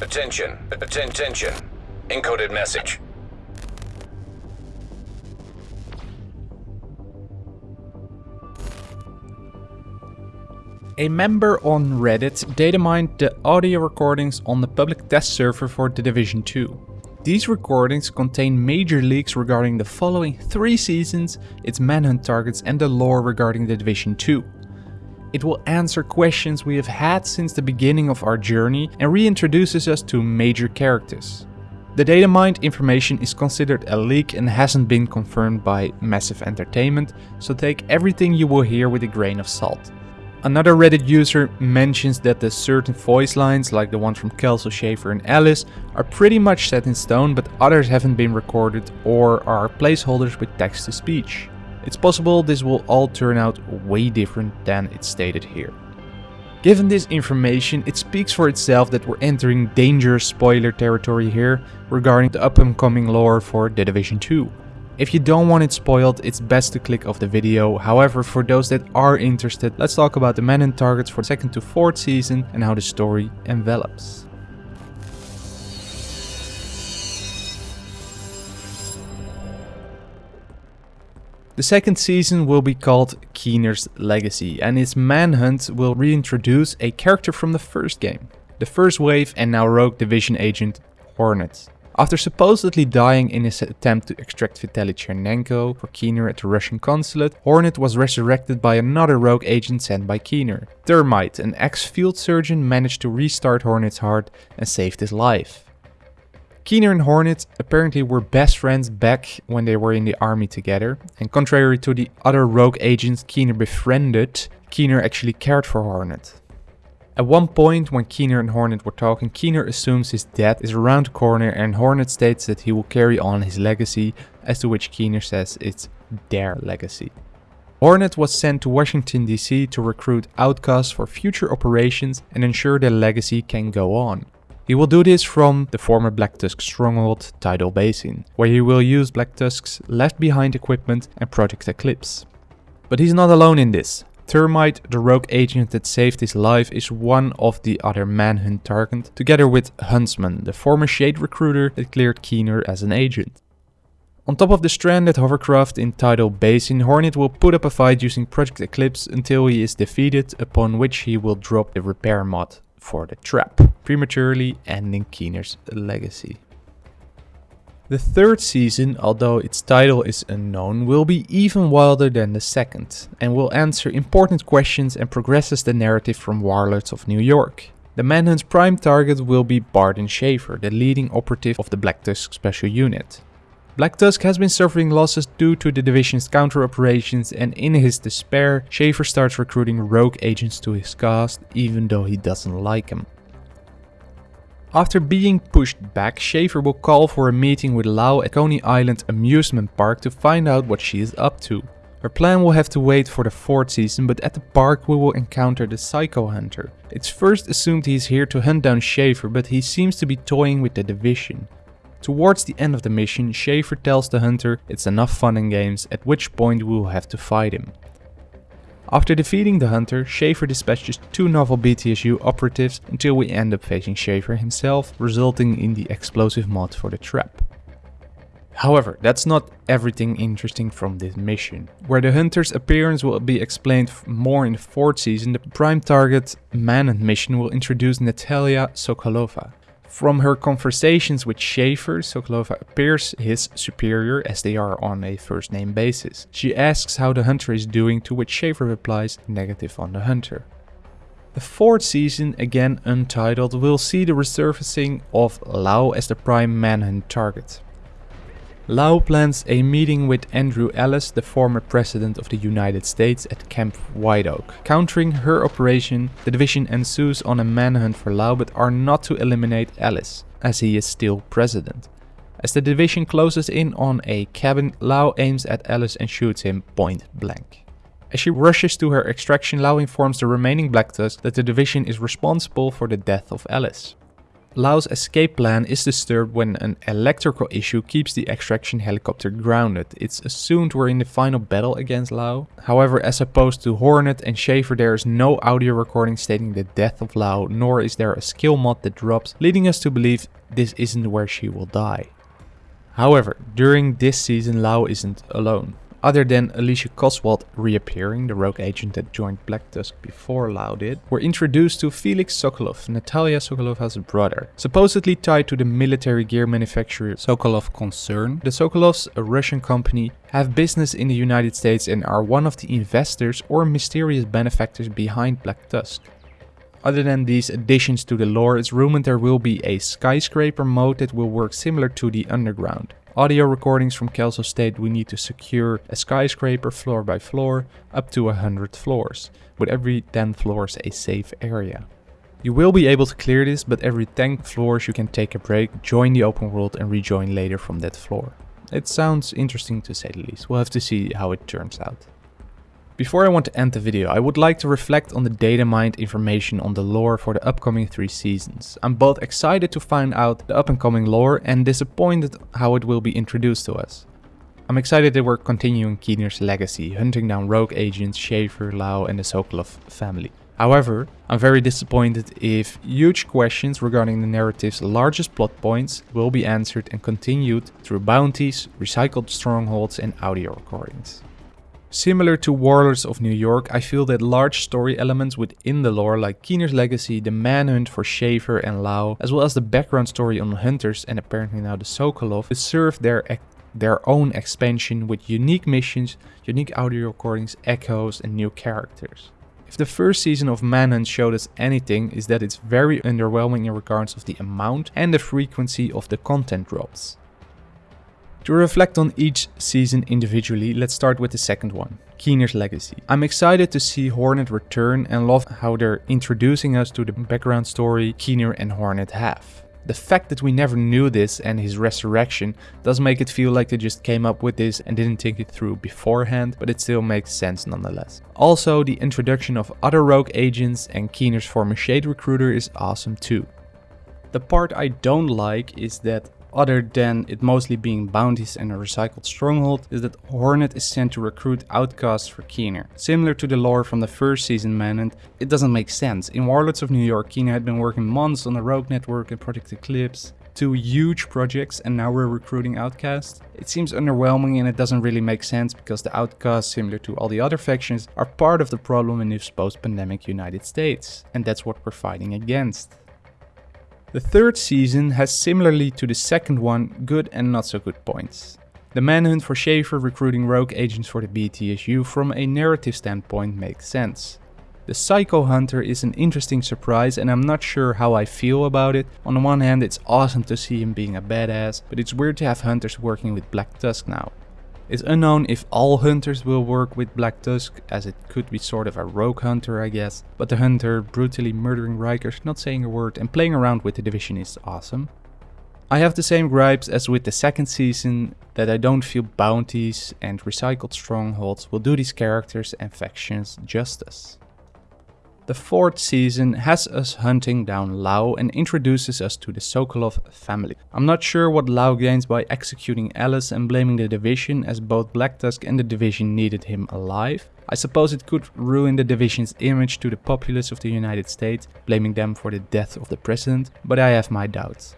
Attention. Atten- Attention. Encoded message. A member on Reddit datamined the audio recordings on the public test server for The Division 2. These recordings contain major leaks regarding the following three seasons, its manhunt targets and the lore regarding The Division 2. It will answer questions we have had since the beginning of our journey and reintroduces us to major characters. The data mined information is considered a leak and hasn't been confirmed by Massive Entertainment, so take everything you will hear with a grain of salt. Another Reddit user mentions that the certain voice lines, like the one from Kelso, Schaefer and Ellis, are pretty much set in stone but others haven't been recorded or are placeholders with text-to-speech. It's possible this will all turn out way different than it's stated here. Given this information, it speaks for itself that we're entering dangerous spoiler territory here regarding the up and coming lore for The Division 2. If you don't want it spoiled, it's best to click off the video. However, for those that are interested, let's talk about the men and targets for second to fourth season and how the story envelops. The second season will be called Keener's Legacy and its manhunt will reintroduce a character from the first game. The first wave and now rogue division agent Hornet. After supposedly dying in his attempt to extract Vitaly Chernenko for Keener at the Russian consulate, Hornet was resurrected by another rogue agent sent by Keener. Thermite, an ex-field surgeon, managed to restart Hornet's heart and saved his life. Keener and Hornet apparently were best friends back when they were in the army together, and contrary to the other rogue agents Keener befriended, Keener actually cared for Hornet. At one point when Keener and Hornet were talking, Keener assumes his death is around the corner and Hornet states that he will carry on his legacy, as to which Keener says it's their legacy. Hornet was sent to Washington DC to recruit outcasts for future operations and ensure their legacy can go on. He will do this from the former Black Tusk stronghold Tidal Basin, where he will use Black Tusk's left behind equipment and Project Eclipse. But he's not alone in this. Thermite, the rogue agent that saved his life, is one of the other manhunt targets, together with Huntsman, the former Shade recruiter that cleared Keener as an agent. On top of the stranded hovercraft in Tidal Basin, Hornet will put up a fight using Project Eclipse until he is defeated, upon which he will drop the repair mod for the trap, prematurely ending Keener's legacy. The third season, although its title is unknown, will be even wilder than the second, and will answer important questions and progresses the narrative from Warlords of New York. The Manhunt's prime target will be Barton Schaefer, the leading operative of the Black Tusk Special Unit. Black Tusk has been suffering losses due to the division's counter-operations and in his despair, Schaefer starts recruiting rogue agents to his cast even though he doesn't like them. After being pushed back, Schaefer will call for a meeting with Lau at Coney Island Amusement Park to find out what she is up to. Her plan will have to wait for the fourth season, but at the park we will encounter the Psycho Hunter. It's first assumed he's here to hunt down Schaefer, but he seems to be toying with the division. Towards the end of the mission, Schaefer tells the hunter it's enough fun and games, at which point we will have to fight him. After defeating the hunter, Schaefer dispatches two novel BTSU operatives until we end up facing Schaefer himself, resulting in the explosive mod for the trap. However, that's not everything interesting from this mission. Where the hunter's appearance will be explained more in the fourth season, the prime target Manhunt mission will introduce Natalia Sokolova. From her conversations with Schaefer, Sokolova appears his superior as they are on a first name basis. She asks how the hunter is doing to which Schaefer replies negative on the hunter. The fourth season, again untitled, will see the resurfacing of Lau as the prime manhunt target. Lau plans a meeting with Andrew Ellis, the former president of the United States, at Camp White Oak. Countering her operation, the division ensues on a manhunt for Lau but are not to eliminate Ellis, as he is still president. As the division closes in on a cabin, Lau aims at Ellis and shoots him point blank. As she rushes to her extraction, Lau informs the remaining Black Tusk that the division is responsible for the death of Ellis. Lau's escape plan is disturbed when an electrical issue keeps the extraction helicopter grounded. It's assumed we're in the final battle against Lau. However, as opposed to Hornet and Schaefer, there is no audio recording stating the death of Lau, nor is there a skill mod that drops, leading us to believe this isn't where she will die. However, during this season, Lau isn't alone. Other than Alicia Coswald reappearing, the rogue agent that joined Black Tusk before Lau did, we're introduced to Felix Sokolov, Natalia Sokolov's brother. Supposedly tied to the military gear manufacturer Sokolov Concern, the Sokolovs, a Russian company, have business in the United States and are one of the investors or mysterious benefactors behind Black Tusk. Other than these additions to the lore, it's rumored there will be a skyscraper mode that will work similar to the underground. Audio recordings from Kelso state we need to secure a skyscraper floor by floor up to 100 floors, with every 10 floors a safe area. You will be able to clear this, but every 10 floors you can take a break, join the open world and rejoin later from that floor. It sounds interesting to say the least, we'll have to see how it turns out. Before I want to end the video, I would like to reflect on the data mined information on the lore for the upcoming 3 seasons. I'm both excited to find out the up and coming lore and disappointed how it will be introduced to us. I'm excited that we're continuing Keener's legacy, hunting down rogue agents Schaefer, Lau and the Sokolov family. However, I'm very disappointed if huge questions regarding the narrative's largest plot points will be answered and continued through bounties, recycled strongholds and audio recordings. Similar to Warlords of New York, I feel that large story elements within the lore like Keener's legacy, the manhunt for Schaefer and Lau, as well as the background story on Hunters and apparently now the Sokolov, deserve their their own expansion with unique missions, unique audio recordings, echoes and new characters. If the first season of Manhunt showed us anything, is that it's very underwhelming in regards of the amount and the frequency of the content drops. To reflect on each season individually, let's start with the second one, Keener's Legacy. I'm excited to see Hornet return and love how they're introducing us to the background story Keener and Hornet have. The fact that we never knew this and his resurrection does make it feel like they just came up with this and didn't think it through beforehand, but it still makes sense nonetheless. Also, the introduction of other rogue agents and Keener's former Shade recruiter is awesome too. The part I don't like is that other than it mostly being bounties and a recycled stronghold, is that Hornet is sent to recruit outcasts for Keener. Similar to the lore from the first season Manhunt, it doesn't make sense. In Warlords of New York, Keener had been working months on the Rogue Network and Project Eclipse, two huge projects and now we're recruiting outcasts. It seems underwhelming and it doesn't really make sense because the outcasts, similar to all the other factions, are part of the problem in this post-pandemic United States. And that's what we're fighting against. The third season has similarly to the second one good and not so good points. The manhunt for Schaefer recruiting rogue agents for the BTSU from a narrative standpoint makes sense. The Psycho Hunter is an interesting surprise and I'm not sure how I feel about it. On the one hand it's awesome to see him being a badass, but it's weird to have hunters working with Black Tusk now. It's unknown if all hunters will work with Black Tusk, as it could be sort of a rogue hunter I guess, but the hunter brutally murdering Rikers, not saying a word and playing around with the division is awesome. I have the same gripes as with the second season, that I don't feel bounties and recycled strongholds will do these characters and factions justice. The fourth season has us hunting down Lau and introduces us to the Sokolov family. I'm not sure what Lau gains by executing Ellis and blaming the Division as both Black Tusk and the Division needed him alive. I suppose it could ruin the Division's image to the populace of the United States, blaming them for the death of the president, but I have my doubts.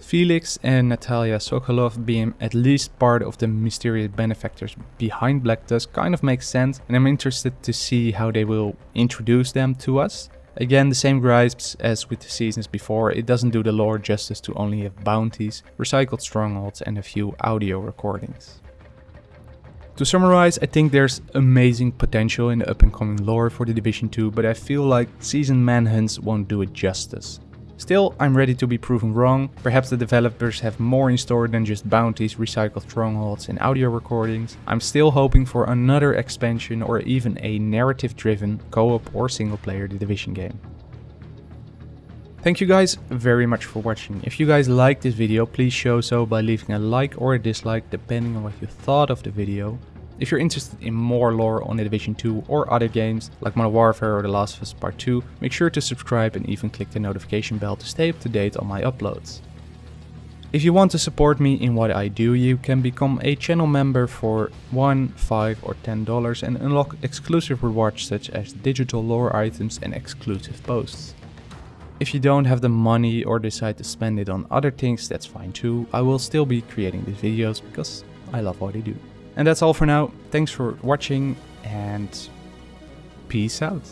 Felix and Natalia Sokolov being at least part of the mysterious benefactors behind Black Tusk kind of makes sense and I'm interested to see how they will introduce them to us. Again, the same gripes as with the seasons before, it doesn't do the lore justice to only have bounties, recycled strongholds and a few audio recordings. To summarize, I think there's amazing potential in the up and coming lore for the Division 2, but I feel like season manhunts won't do it justice. Still, I'm ready to be proven wrong. Perhaps the developers have more in store than just bounties, recycled strongholds and audio recordings. I'm still hoping for another expansion or even a narrative-driven co-op or single-player The Division game. Thank you guys very much for watching. If you guys liked this video, please show so by leaving a like or a dislike depending on what you thought of the video. If you're interested in more lore on The Division 2 or other games like Modern Warfare or The Last of Us Part 2, make sure to subscribe and even click the notification bell to stay up to date on my uploads. If you want to support me in what I do, you can become a channel member for 1, 5 or 10 dollars and unlock exclusive rewards such as digital lore items and exclusive posts. If you don't have the money or decide to spend it on other things, that's fine too. I will still be creating these videos because I love what I do. And that's all for now. Thanks for watching and peace out.